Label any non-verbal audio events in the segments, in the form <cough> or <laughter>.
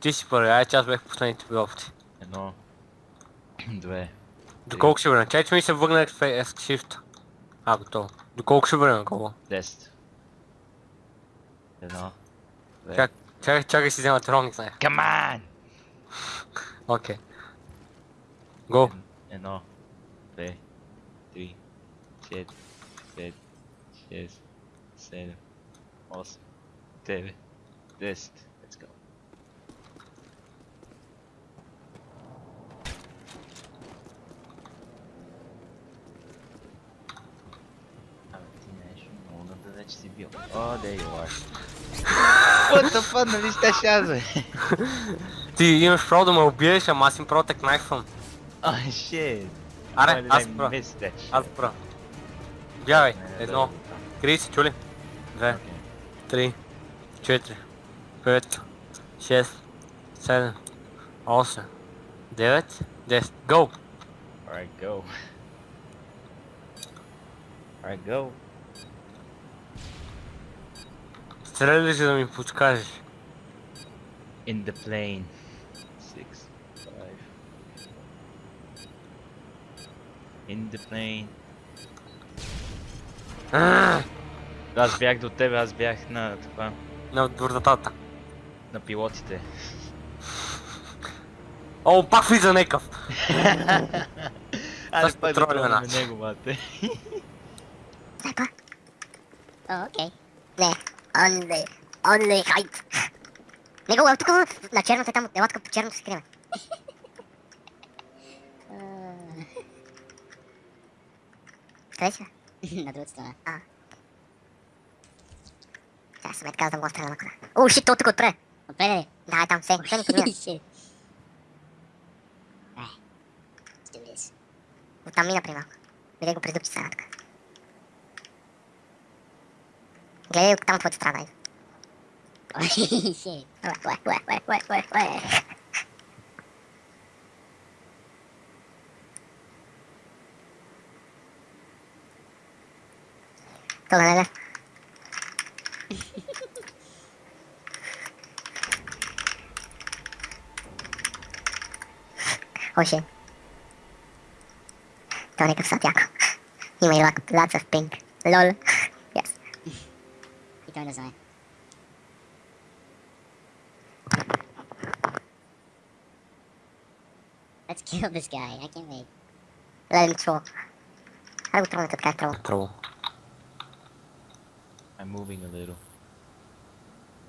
Ти си първи, ай че аз бех последните опции. Едно. <clears throat> Две. До колко ще върна? Чай, че ми се върна Shift. А, готово. До колко ще върна колко? Десет. Едно. Две. Чак, чакай, чакай си взема троник, знае. Come on! Окей. Го. Едно. Две. Три. Четири. Пет. Шест. Седем. Осем. Девет. Десет. Let's go. О, there you are. What the fuck, нали щеш аз, бе? Ти имаш право да ме убиеш, ама аз им право так найфвам. Oh shit. Аре, аз shit? Аз прав. Бягай. Едно. Крий си, чули? Две. три, четири, пет, шест, седем, осем, девет, десет. Go! Alright, go. Alright, go. Стреляй ли си да ми подскажеш? In the plane. Six, five. In the plane. Ааа, <clears throat> Аз бях до тебе, аз бях на това, На вратата. на пилотите. О, пак влиза некъв! <laughs> Айде пак да пробваме нас. него, бате. Oh, okay. Не, only, only height. <laughs> Не го, тук на черното е там, елатка по черното се криме. <laughs> Къде си? На другата страна. А. Сега съм е така, да да стреля на кола. О, шит, то тук отпре. Отпре ли? Да, е там, се, се ни this. <laughs> Оттам мина при малко. Видя го през дупчица сега така. Для ее там хоть страной. Ой, ой, ой, ой, ой, ой, ой. Tuolla näillä. Oisin. Toni katsot jako. Nimi Lots of Pink. LOL. don't as I. Let's kill this guy. I can't wait. Let him throw. I will troll the cat troll. Troll. I'm moving a little.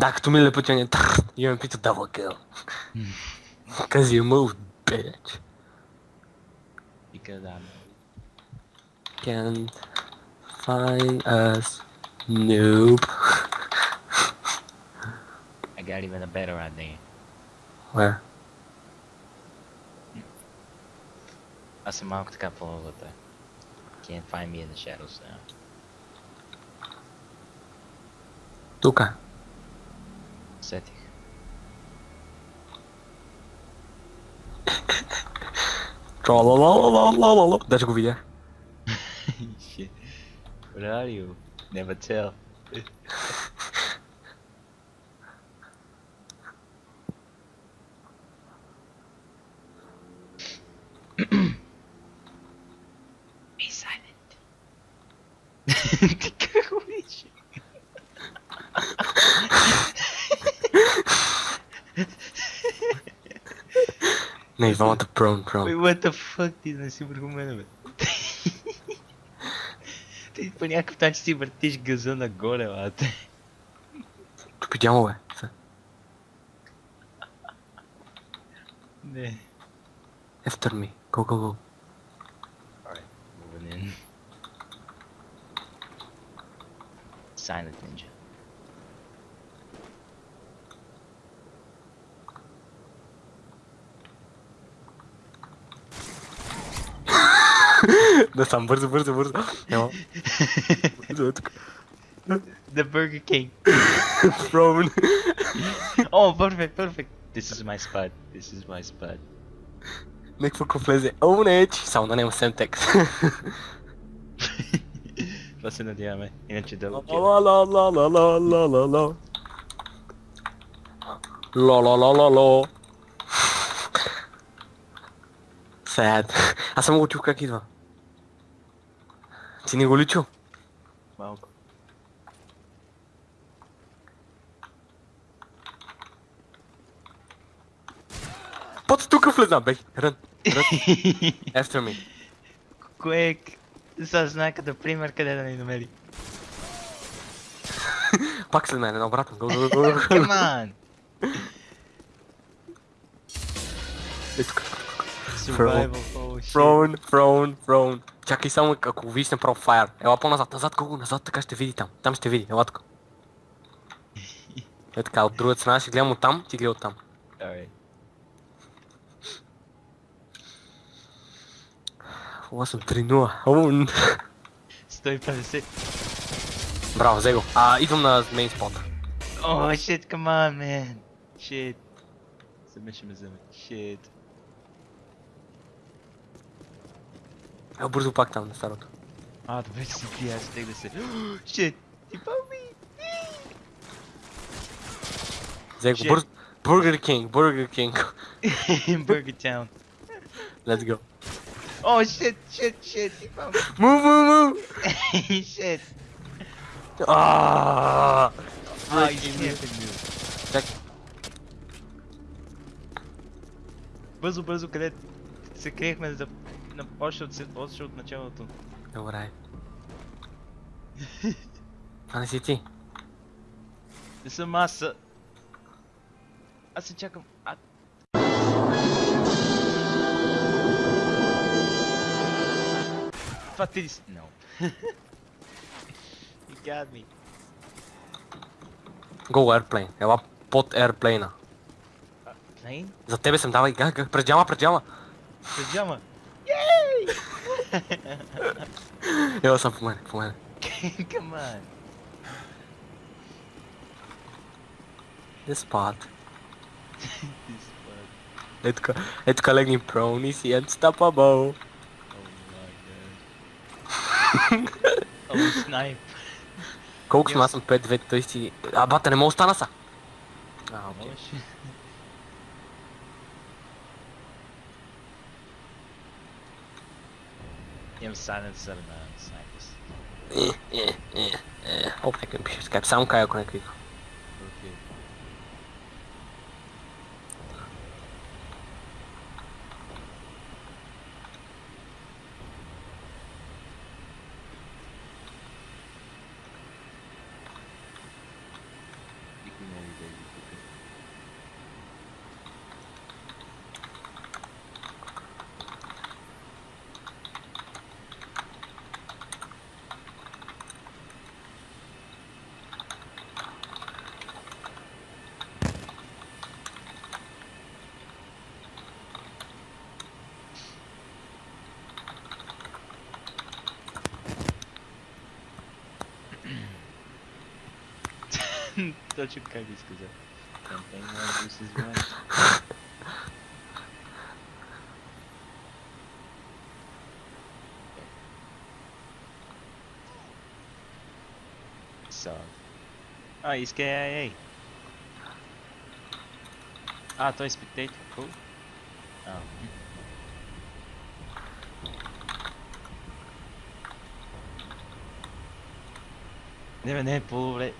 Tak, tu mile pociągnie. You and Peter double kill. <laughs> Cause you moved, bitch. Because I'm... Can find us Nope. I got even a better idea. Where? I see Mark a couple over there. Can't find me in the shadows now. Tuka. Setting. Lalalalalalala. That's a good video. <laughs> Shit. Where are you? Never tell. Be silent. Ney, volta, prone prone. Wait, what the fuck, dude? Nós se humano, velho. Ти по някакъв начин си въртиш газа нагоре, дямо, бе. Са. Не. After me. Go, go, go. Alright, moving in. Silent ninja. Да сам, бързо, бързо, бързо. Няма. Бързо, е тук. The Burger King. Прон. Oh, perfect, perfect. This is my spot. This is my spot. Някакво ко влезе. Own Edge. Само да няма сем текст. Това се надяваме. Иначе да Ла ла ла ла ла ла ла ла ла. Lo lo lo lo lo. Sad. Аз съм го чух как идва. Ти не го ли чу? Малко. Под тук влезна, бей. Рън. Рън. <laughs> After me. Кое е... Сега знае като пример къде да ни намери. <laughs> Пак след мен, обратно. <laughs> Come on! Е, тук. Survival. Фроун, фроун, фроун. Чакай само, ако видиш направо фаер. Ела по-назад, назад, колко назад, така ще види там. Там ще види, ела тук. <laughs> Е така, от другата страна ще гледам от там, ти гледай от там. Alright. 8 3-0. Оу, 150. Браво, взе го. А, идвам на мейн спот. Oh shit, come on, man. Shit. Ще ме вземе. Shit. Е, бързо пак там на старото. А, добре, си <gasps> ти, аз тех да се... Shit. Ти пълми. Взе го, бързо. Burger King, Burger King. Burger Town. Let's go. Oh shit, shit, shit. Move, move, move! Shit. Ah! Ah, you sniping me. Чак, Бързо, бързо, къде се криехме за... Още от, още от началото. добре. <laughs> Това не си ти. Не съм аз. Аз се чакам. А... Това ти си? No. <laughs> you got me. Go airplane. Ела под airplane Plane? За тебе съм, давай, га, га, през джама, през джама. Пиджама. Ела <laughs> съм по мене, по мене. <laughs> Come on. This spot. <laughs> This fuck. Е така, е така легни prone и си unstoppable. Oh my god. Oh snipe. Колко съм? Аз съм 5-2, той си... А, бата, не мога да стана са. А, окей. Може. insanın sarına saygısı. Hop nekem eu şey skype. Samo kaj ako nekvih. Thank you. <laughs> Tô tipo cair se quiser. Não tem mais luzes mais. Salve. Ah, isso que é, é aí. Ah, tô spectator. Cool. Ah. Deve nem pobre.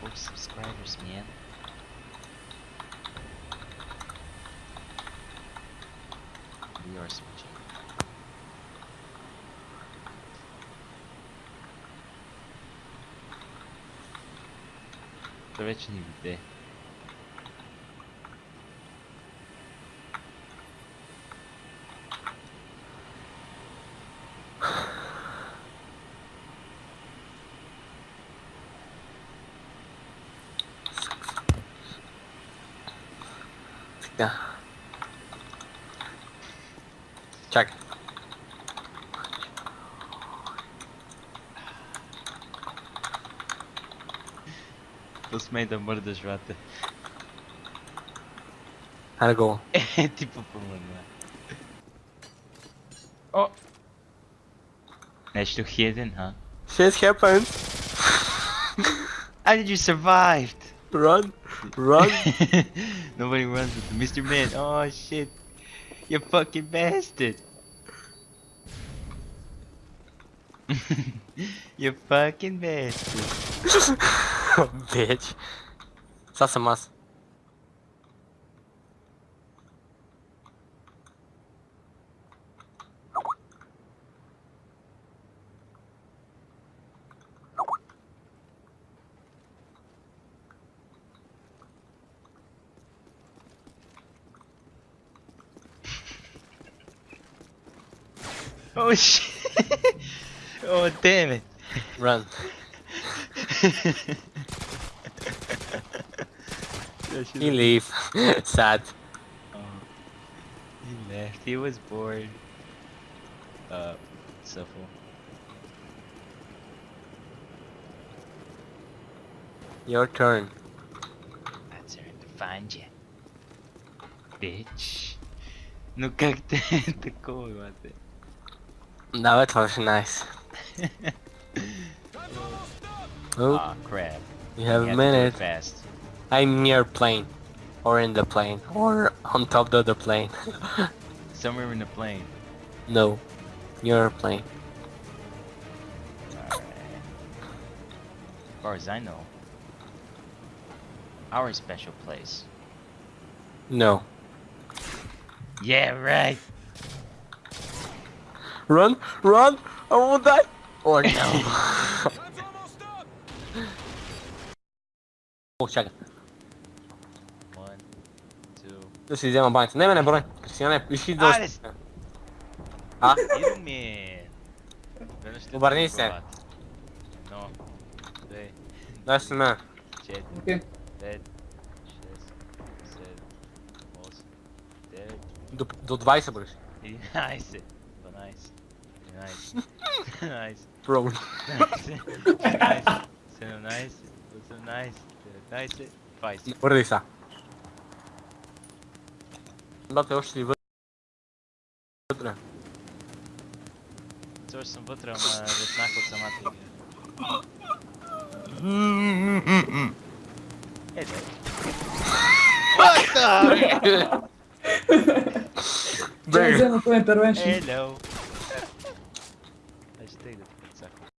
40 subscribers, man. We are switching. Originally, there. Yeah. Check. Dos made de amor das ratas. How to go? <laughs> Tipo. Oh! Nice to hidden, huh? Shit happened! How did you survive? Run! Run. <laughs> Nobody runs with Mr. Man. Oh shit. You fucking bastard. <laughs> you fucking bastard. <laughs> Bitch. Sad sam mas. Oh shit. oh damn it. Run. That shit- He leave. <laughs> Sad. Oh, he left. He was bored. Uh, Shuffle. Your turn. That's her to find you. Bitch. Ну как ты такого ты? That was nice. <laughs> Oh, Aw, crap. you have You a have to do it minute. Fast. I'm near plane. Or in the plane. Or on top of the plane. <laughs> Somewhere in the plane. no. Near plane. As far as I know, our special place. No. Yeah, right. Run! Run! I won't die! Or no. <laughs> О, чакай. One, two. Да си взема баница. Не, не, не, брой. Кристияне, иши до... Аре с- А? Ще Обърни се. Едно, две, Да си мен. четири, пет, шест, седем, осем, девет, До, до 20 бъдеш. 11, 12, Nice. <laughs> nice. Problem. <laughs> nice. nice. So nice. So nice. Nice. Nice. Risa. Date ošli vatra. Došao sam vatra, ma desnako sam atik. Hey, What the? <laughs> Hello.